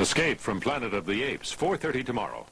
Escape from Planet of the Apes, 4.30 tomorrow.